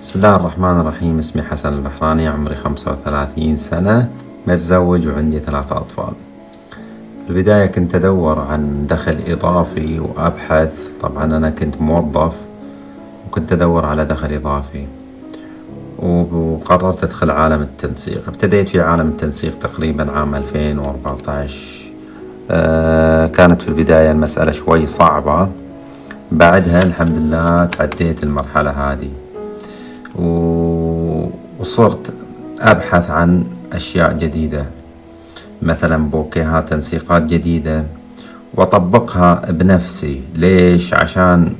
بسم الله الرحمن الرحيم. اسمي حسن البحراني عمري خمسة وثلاثين سنة. متزوج وعندي ثلاثة أطفال. في البداية كنت أدور عن دخل إضافي وأبحث. طبعا أنا كنت موظف وكنت أدور على دخل إضافي. وقررت أدخل عالم التنسيق. ابتديت في عالم التنسيق تقريبا عام 2014 أه كانت في البداية المسألة شوي صعبة. بعدها الحمد لله تعديت المرحلة هذه. وصرت أبحث عن أشياء جديدة. مثلا بوكيهات تنسيقات جديدة. وأطبقها بنفسي. ليش؟ عشان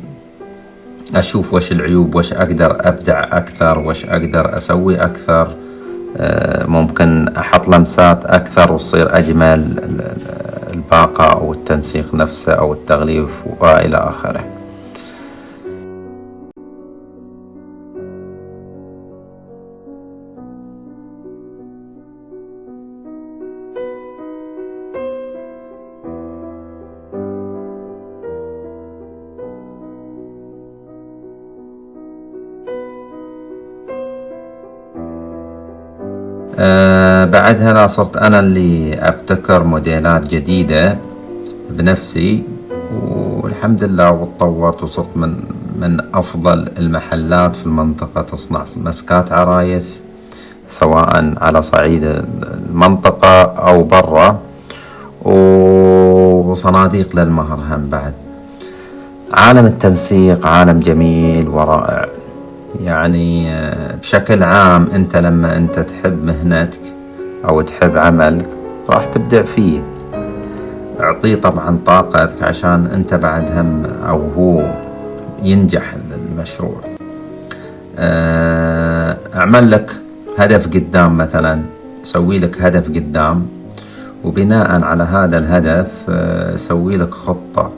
أشوف وش العيوب وش أقدر أبدع أكثر وش أقدر أسوي أكثر. آه، ممكن أحط لمسات أكثر وتصير أجمل الباقة أو التنسيق نفسه أو التغليف وإلى آخره. آه بعدها لا صرت أنا اللي أبتكر موديلات جديدة بنفسي والحمد لله وتطورت وصرت من من أفضل المحلات في المنطقة تصنع مسكات عرايس سواء على صعيد المنطقة أو برا وصناديق للمهر هم بعد. عالم التنسيق عالم جميل ورائع. يعني آه، بشكل عام انت لما انت تحب مهنتك أو تحب عملك راح تبدع فيه. اعطيه طبعا طاقتك عشان انت بعد هم أو هو ينجح المشروع. آه، اعمل لك هدف قدام مثلا سوي لك هدف قدام وبناء على هذا الهدف آه، سوي لك خطة.